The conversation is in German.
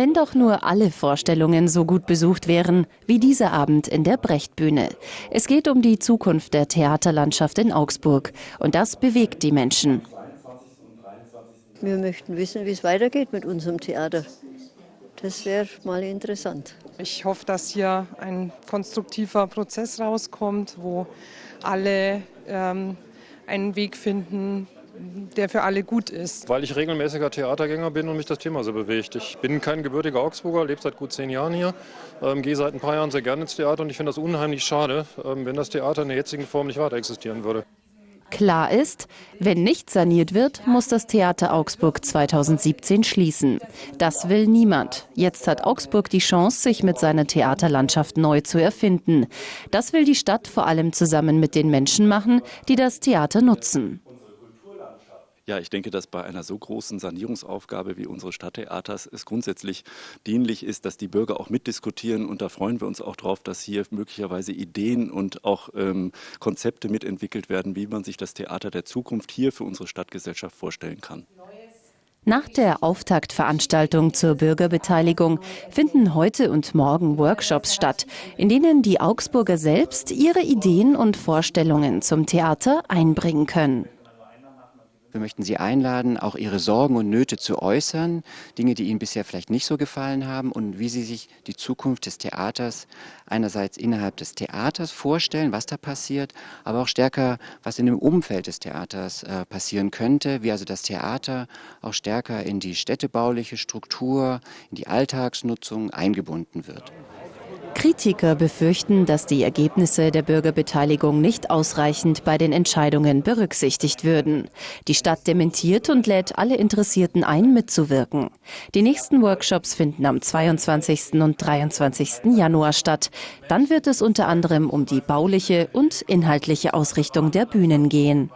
Wenn doch nur alle Vorstellungen so gut besucht wären wie dieser Abend in der Brechtbühne. Es geht um die Zukunft der Theaterlandschaft in Augsburg und das bewegt die Menschen. Wir möchten wissen, wie es weitergeht mit unserem Theater. Das wäre mal interessant. Ich hoffe, dass hier ein konstruktiver Prozess rauskommt, wo alle ähm, einen Weg finden, der für alle gut ist. Weil ich regelmäßiger Theatergänger bin und mich das Thema so bewegt. Ich bin kein gebürtiger Augsburger, lebe seit gut zehn Jahren hier, ähm, gehe seit ein paar Jahren sehr gerne ins Theater und ich finde das unheimlich schade, ähm, wenn das Theater in der jetzigen Form nicht weiter existieren würde. Klar ist, wenn nicht saniert wird, muss das Theater Augsburg 2017 schließen. Das will niemand. Jetzt hat Augsburg die Chance, sich mit seiner Theaterlandschaft neu zu erfinden. Das will die Stadt vor allem zusammen mit den Menschen machen, die das Theater nutzen. Ja, ich denke, dass bei einer so großen Sanierungsaufgabe wie unsere Stadttheaters es grundsätzlich dienlich ist, dass die Bürger auch mitdiskutieren. Und da freuen wir uns auch darauf, dass hier möglicherweise Ideen und auch ähm, Konzepte mitentwickelt werden, wie man sich das Theater der Zukunft hier für unsere Stadtgesellschaft vorstellen kann. Nach der Auftaktveranstaltung zur Bürgerbeteiligung finden heute und morgen Workshops statt, in denen die Augsburger selbst ihre Ideen und Vorstellungen zum Theater einbringen können. Wir möchten Sie einladen, auch Ihre Sorgen und Nöte zu äußern, Dinge, die Ihnen bisher vielleicht nicht so gefallen haben und wie Sie sich die Zukunft des Theaters einerseits innerhalb des Theaters vorstellen, was da passiert, aber auch stärker, was in dem Umfeld des Theaters äh, passieren könnte, wie also das Theater auch stärker in die städtebauliche Struktur, in die Alltagsnutzung eingebunden wird. Kritiker befürchten, dass die Ergebnisse der Bürgerbeteiligung nicht ausreichend bei den Entscheidungen berücksichtigt würden. Die Stadt dementiert und lädt alle Interessierten ein, mitzuwirken. Die nächsten Workshops finden am 22. und 23. Januar statt. Dann wird es unter anderem um die bauliche und inhaltliche Ausrichtung der Bühnen gehen.